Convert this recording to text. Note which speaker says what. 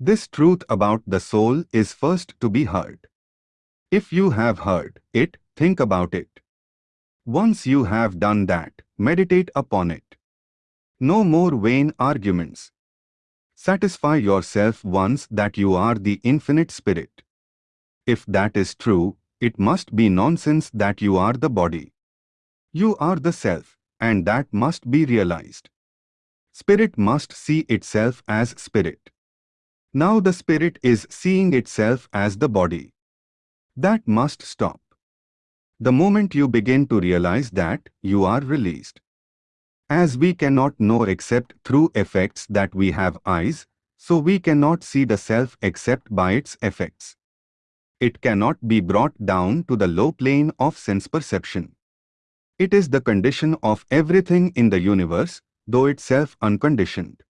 Speaker 1: This truth about the soul is first to be heard. If you have heard it, think about it. Once you have done that, meditate upon it. No more vain arguments. Satisfy yourself once that you are the infinite spirit. If that is true, it must be nonsense that you are the body. You are the self, and that must be realized. Spirit must see itself as spirit. Now the spirit is seeing itself as the body. That must stop. The moment you begin to realize that, you are released. As we cannot know except through effects that we have eyes, so we cannot see the self except by its effects. It cannot be brought down to the low plane of sense perception. It is the condition of everything in the universe, though itself unconditioned.